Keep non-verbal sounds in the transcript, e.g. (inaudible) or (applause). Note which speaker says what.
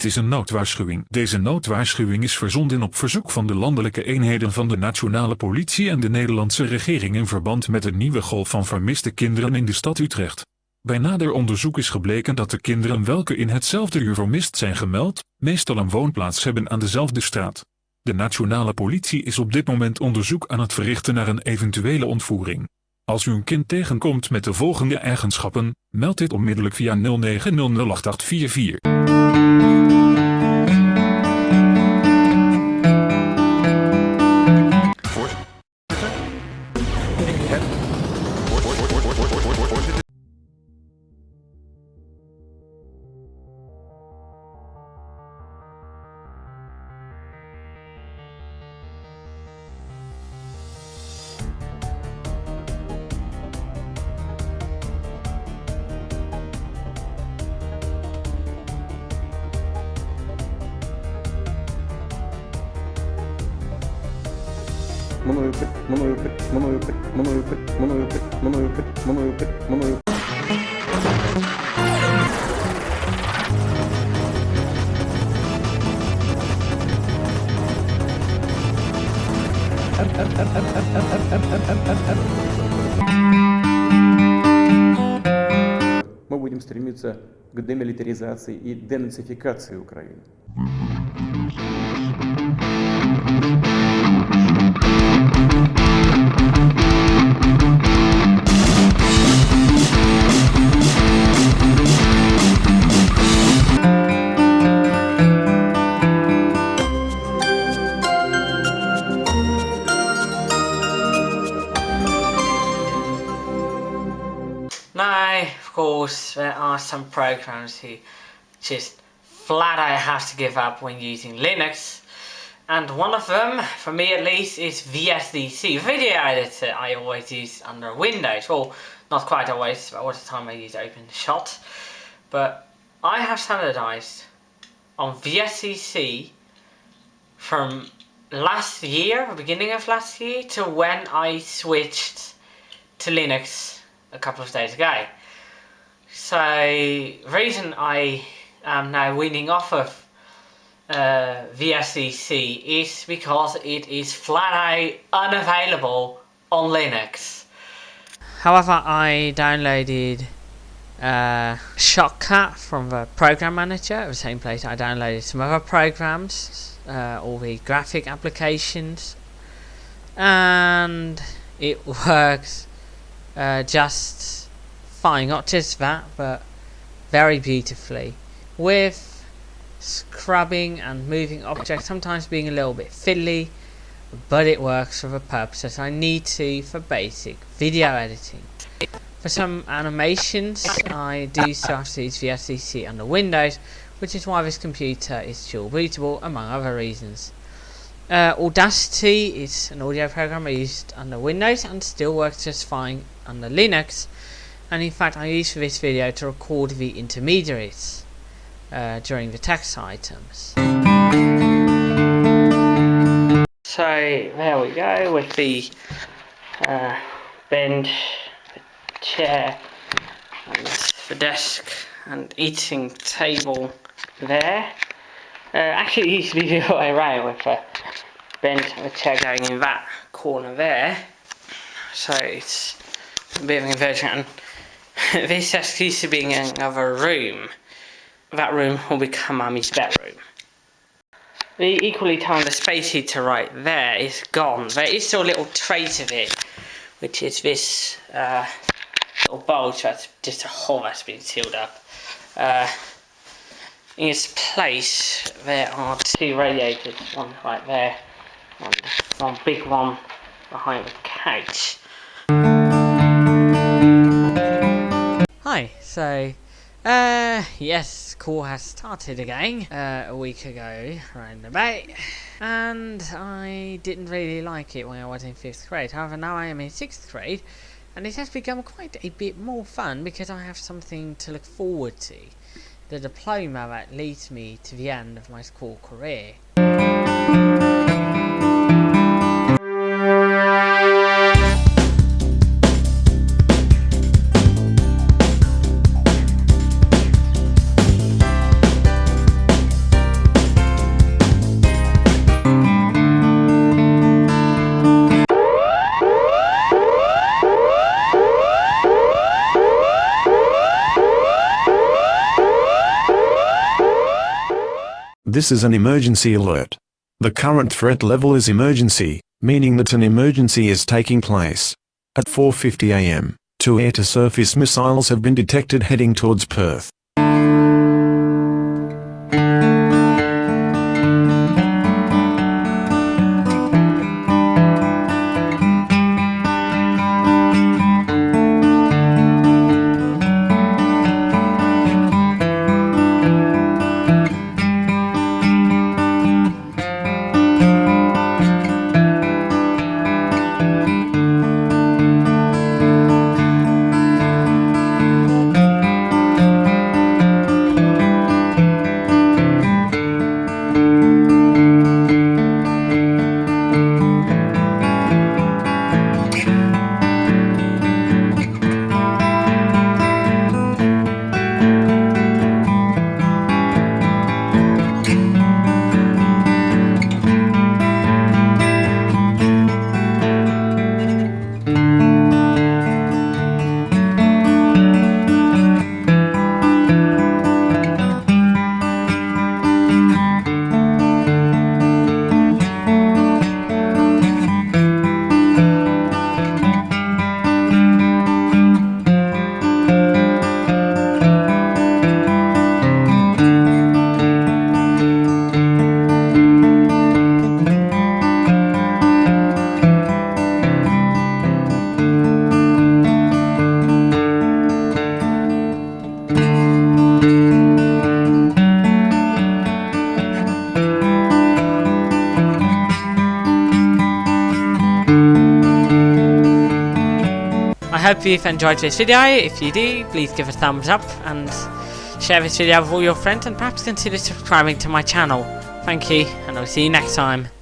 Speaker 1: Dit is een noodwaarschuwing. Deze noodwaarschuwing is verzonden op verzoek van de landelijke eenheden van de nationale politie en de Nederlandse regering in verband met de nieuwe golf van vermiste kinderen in de stad Utrecht. Bij nader onderzoek is gebleken dat de kinderen welke in hetzelfde uur vermist zijn gemeld, meestal een woonplaats hebben aan dezelfde straat. De nationale politie is op dit moment onderzoek aan het verrichten naar een eventuele ontvoering. Als u een kind tegenkomt met de volgende eigenschappen, meld dit onmiddellijk via 09008844.
Speaker 2: Мною мною мною мною мною мною мною мною мы будем стремиться к демилитаризации и денацификации Украины.
Speaker 3: Course, there are some programs who just flat out have to give up when using Linux. And one of them, for me at least, is VSDC, video editor I always use under Windows. Well, not quite always, but all the time I use OpenShot. But I have standardized on VSDC from last year, the beginning of last year, to when I switched to Linux a couple of days ago. So, reason I am now weaning off of uh, VSDC is because it is flat out unavailable on Linux. However, I downloaded uh, Shotcut from the program manager, at the same place I downloaded some other programs, uh, all the graphic applications, and it (laughs) works uh, just fine. Not just that, but very beautifully with scrubbing and moving objects, sometimes being a little bit fiddly, but it works for the purposes I need to for basic video editing. For some animations, I do still have to use VSDC under Windows, which is why this computer is dual bootable, among other reasons. Uh, Audacity is an audio program I used under Windows and still works just fine under Linux. And in fact, I used this video to record the intermediaries uh, during the text items. So there we go with the uh, bench, the chair, and the desk and eating table there. Uh, actually, it used to be the other way around with a bench and the chair going in that corner there. So it's a bit of an inversion. (laughs) This desk used to be in another room. That room will become Mummy's bedroom. The equally the space heater right there is gone. There is still a little trace of it, which is this uh, little bulge that's just a hole that's been sealed up. Uh, in its place, there are two radiators, one right there, and one big one behind the couch. So, uh, yes, school has started again, uh, a week ago, round about, and I didn't really like it when I was in 5th grade, however now I am in 6th grade, and it has become quite a bit more fun because I have something to look forward to, the diploma that leads me to the end of my school career.
Speaker 4: This is an emergency alert. The current threat level is emergency, meaning that an emergency is taking place. At 4.50 am, two air-to-surface missiles have been detected heading towards Perth.
Speaker 3: Hope you've enjoyed this video. If you do, please give a thumbs up and share this video with all your friends and perhaps consider subscribing to my channel. Thank you, and I'll see you next time.